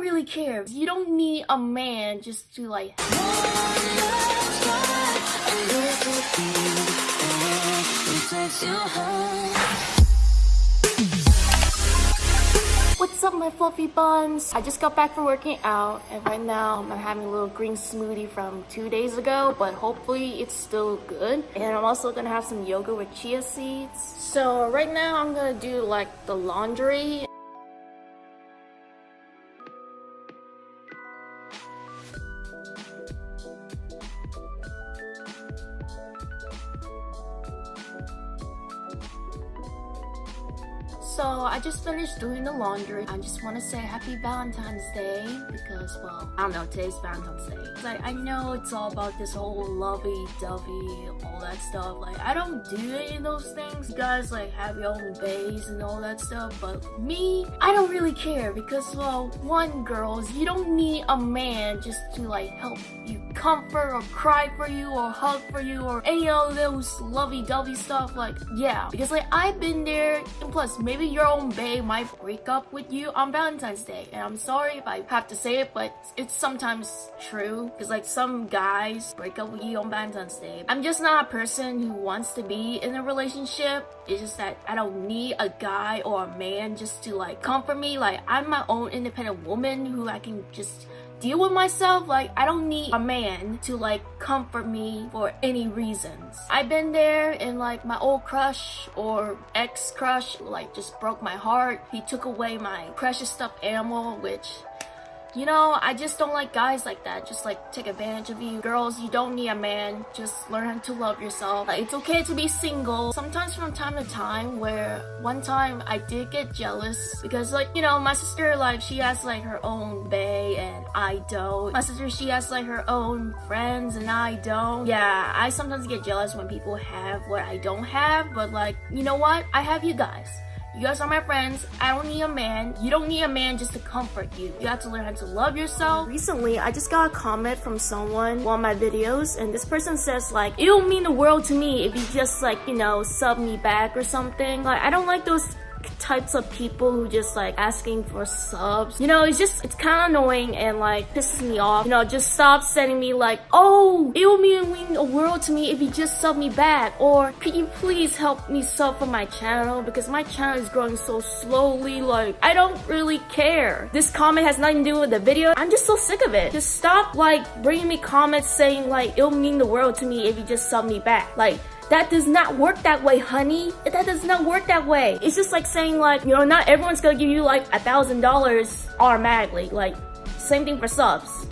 really care. You don't need a man just to like What's up my fluffy buns? I just got back from working out and right now I'm having a little green smoothie from two days ago but hopefully it's still good. And I'm also gonna have some yoga with chia seeds. So right now I'm gonna do like the laundry So I just finished doing the laundry. I just want to say happy Valentine's Day because, well, I don't know, today's Valentine's Day. Like, I know it's all about this whole lovey-dovey, all that stuff. Like, I don't do any of those things. You guys, like, have your own bays and all that stuff. But me, I don't really care because, well, one, girls, you don't need a man just to, like, help you comfort or cry for you or hug for you or any of those lovey-dovey stuff. Like, yeah. Because, like, I've been there and plus, maybe your own bae might break up with you on Valentine's Day. And I'm sorry if I have to say it, but it's sometimes true. Because like some guys break up with you on Valentine's Day. I'm just not a person who wants to be in a relationship. It's just that I don't need a guy or a man just to like comfort me. Like I'm my own independent woman who I can just deal with myself. Like, I don't need a man to like comfort me for any reasons. I've been there and like my old crush or ex crush like just broke my heart. He took away my precious stuffed animal, which you know, I just don't like guys like that. Just like take advantage of you. Girls, you don't need a man. Just learn to love yourself. Like, it's okay to be single. Sometimes from time to time where one time I did get jealous because like, you know, my sister like she has like her own bae and I don't. My sister, she has like her own friends and I don't. Yeah, I sometimes get jealous when people have what I don't have. But like, you know what? I have you guys. You guys are my friends. I don't need a man. You don't need a man just to comfort you. You have to learn how to love yourself. Recently, I just got a comment from someone on my videos and this person says like, it'll mean the world to me if you just like, you know, sub me back or something. Like, I don't like those types of people who just like asking for subs. You know, it's just, it's kind of annoying and like pisses me off. You know, just stop sending me like, oh, it will mean a world to me if you just sub me back. Or could you please help me sub for my channel because my channel is growing so slowly. Like, I don't really care. This comment has nothing to do with the video. I'm just so sick of it. Just stop like bringing me comments saying like, it'll mean the world to me if you just sub me back. Like, that does not work that way, honey. That does not work that way. It's just like saying like, you know, not everyone's gonna give you like a thousand dollars automatically. Like, same thing for subs.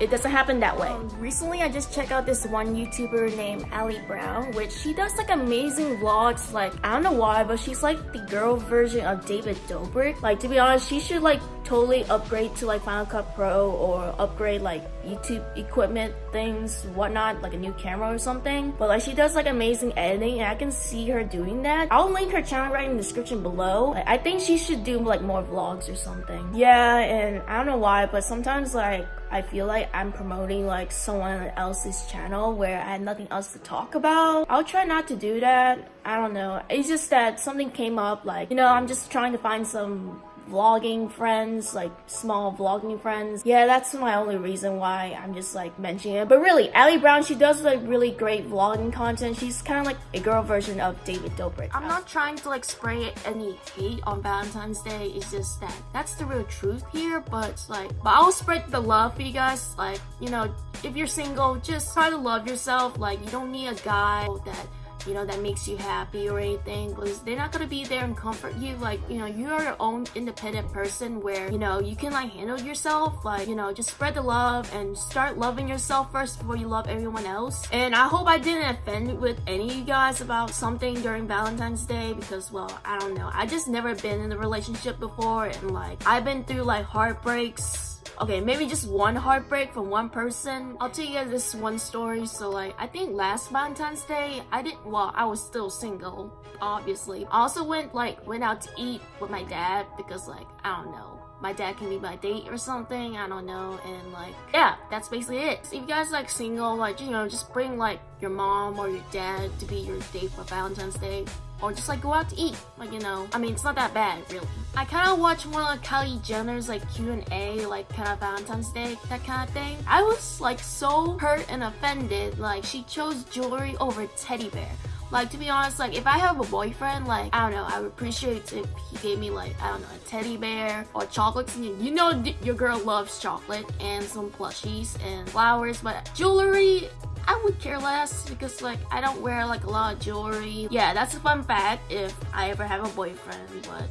It doesn't happen that way. Um, recently, I just checked out this one YouTuber named Ali Brown, which she does like amazing vlogs. Like, I don't know why, but she's like the girl version of David Dobrik. Like, to be honest, she should like totally upgrade to like Final Cut Pro or upgrade like YouTube equipment things, whatnot, like a new camera or something. But like she does like amazing editing and I can see her doing that. I'll link her channel right in the description below. I think she should do like more vlogs or something. Yeah, and I don't know why, but sometimes like I feel like I'm promoting like someone else's channel where I had nothing else to talk about. I'll try not to do that. I don't know. It's just that something came up like, you know, I'm just trying to find some vlogging friends, like small vlogging friends. Yeah, that's my only reason why I'm just like mentioning it. But really, Ali Brown, she does like really great vlogging content. She's kind of like a girl version of David Dobrik. I'm not trying to like spray any hate on Valentine's Day. It's just that that's the real truth here. But like, but I'll spread the love for you guys. Like, you know, if you're single, just try to love yourself. Like, you don't need a guy that you know, that makes you happy or anything because they're not gonna be there and comfort you. Like, you know, you are your own independent person where, you know, you can like handle yourself. Like, you know, just spread the love and start loving yourself first before you love everyone else. And I hope I didn't offend with any of you guys about something during Valentine's Day because, well, I don't know. I just never been in a relationship before and like, I've been through like heartbreaks okay maybe just one heartbreak from one person. I'll tell you guys this one story. So like i think last valentine's day i didn't well i was still single obviously. I also went like went out to eat with my dad because like i don't know my dad can be my date or something. I don't know. And like, yeah, that's basically it. So if you guys like single, like, you know, just bring like your mom or your dad to be your date for Valentine's Day or just like go out to eat like you know i mean it's not that bad really i kind of watched one of kylie jenner's like q&a like kind of valentine's day that kind of thing i was like so hurt and offended like she chose jewelry over teddy bear like, to be honest, like, if I have a boyfriend, like, I don't know, I would appreciate if he gave me, like, I don't know, a teddy bear or chocolates. You know your girl loves chocolate and some plushies and flowers, but jewelry, I would care less because like I don't wear like a lot of jewelry. Yeah, that's a fun fact if I ever have a boyfriend, but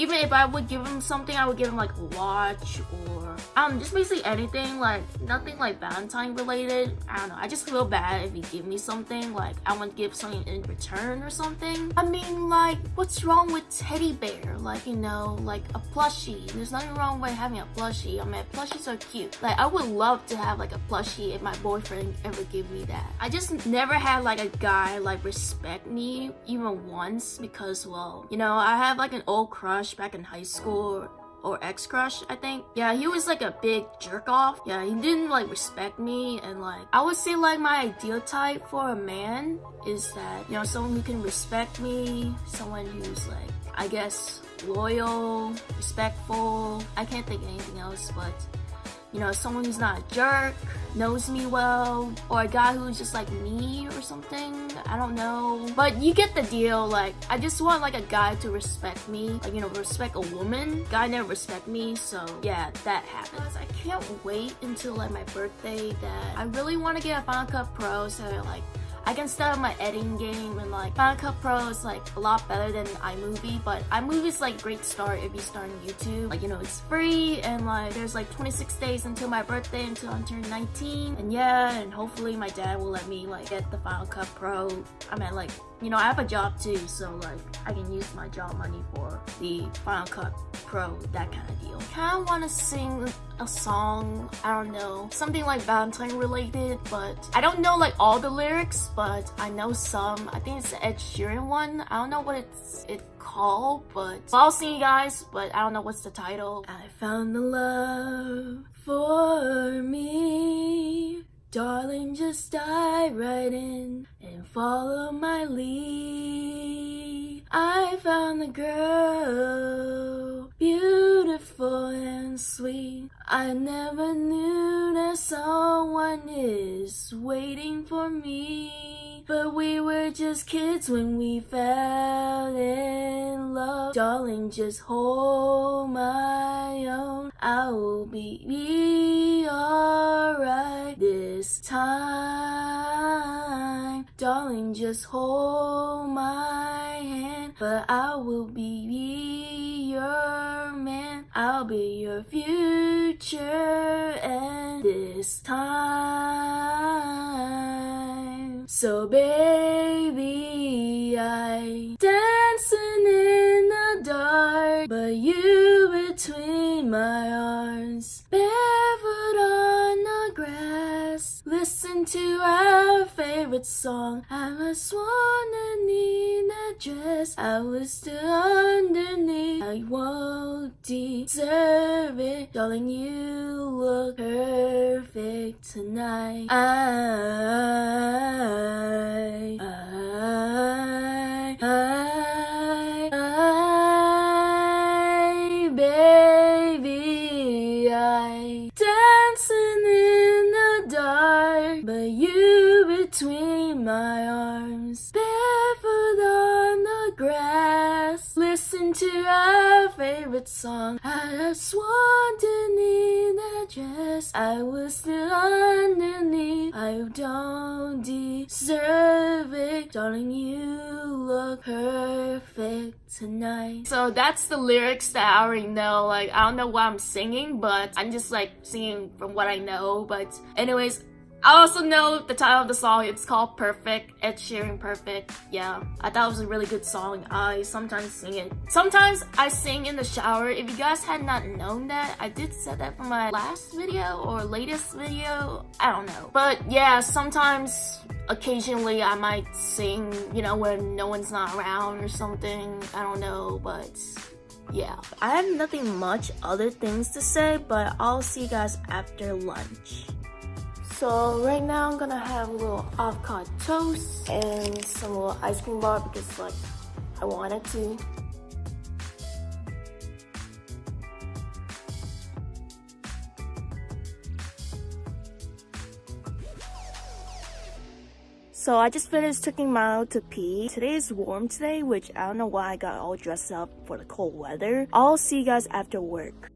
even if I would give him something, I would give him like a watch or um just basically anything like nothing like Valentine related. I don't know. I just feel bad if he give me something like I want to give something in return or something. I mean like what's wrong with teddy bear? Like you know like a plushie. There's nothing wrong with having a plushie. I mean plushies are cute. Like I would love to have like a plushie if my boyfriend ever give me that. I just never had like a guy like respect me even once because well you know I have like an old crush crush back in high school or ex-crush I think. Yeah he was like a big jerk off. Yeah he didn't like respect me and like I would say like my ideal type for a man is that you know someone who can respect me someone who's like I guess loyal respectful. I can't think anything else but you know, someone who's not a jerk, knows me well, or a guy who's just like me or something. I don't know. But you get the deal. Like, I just want like a guy to respect me. Like, you know, respect a woman. Guy never respect me. So yeah, that happens. I can't wait until like my birthday that I really want to get a Final Cut Pro so like I can start my editing game and like Final Cut Pro is like a lot better than iMovie, but iMovie is like great start if you start on YouTube. Like, you know, it's free and like there's like 26 days until my birthday until I turn 19. And yeah, and hopefully my dad will let me like get the Final Cut Pro. I'm at like you know, I have a job too, so like I can use my job money for the Final Cut Pro, that kind of deal. Kinda wanna sing a song, I don't know, something like Valentine related, but I don't know like all the lyrics, but I know some. I think it's the Ed Sheeran one. I don't know what it's it called, but I'll sing you guys, but I don't know what's the title. I found the love for me Darling, just dive right in and follow my lead. I found the girl, beautiful and sweet. I never knew that someone is waiting for me. But we were just kids when we fell in love. Darling, just hold my own. I will be, be alright this time. Darling, just hold my hand. But I will be your man. I'll be your future. And this time. So baby, I to our favorite song. I was sworn in that dress. I was still underneath. I won't deserve it. Darling, you look perfect tonight. I, I, between my arms, barefoot on the grass. Listen to our favorite song. I just sworn to need that dress. I was still underneath. I don't deserve it, darling. You look perfect tonight. So that's the lyrics that I already know. Like I don't know what I'm singing, but I'm just like singing from what I know. But anyways, I also know the title of the song, it's called Perfect, Ed Sheeran Perfect. Yeah, I thought it was a really good song. I sometimes sing it. Sometimes I sing in the shower. If you guys had not known that, I did say that for my last video or latest video. I don't know. But yeah, sometimes, occasionally I might sing, you know, when no one's not around or something. I don't know, but yeah, I have nothing much other things to say, but I'll see you guys after lunch. So right now I'm gonna have a little avocado toast and some little ice cream bar because like I wanted to. So I just finished taking Milo to pee. Today is warm today, which I don't know why I got all dressed up for the cold weather. I'll see you guys after work.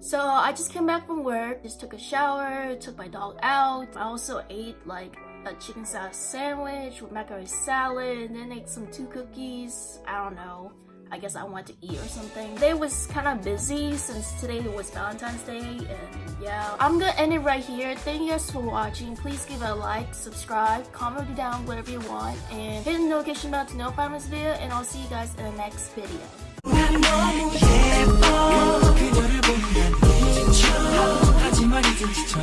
So I just came back from work, just took a shower, took my dog out. I also ate like a chicken salad sandwich with macaroni salad, and then ate some two cookies. I don't know. I guess I wanted to eat or something. Today was kind of busy since today was Valentine's Day and yeah. I'm gonna end it right here. Thank you guys for watching. Please give it a like, subscribe, comment down whatever you want and hit the notification bell to know notify this video and I'll see you guys in the next video. 하지만 이젠 지쳐.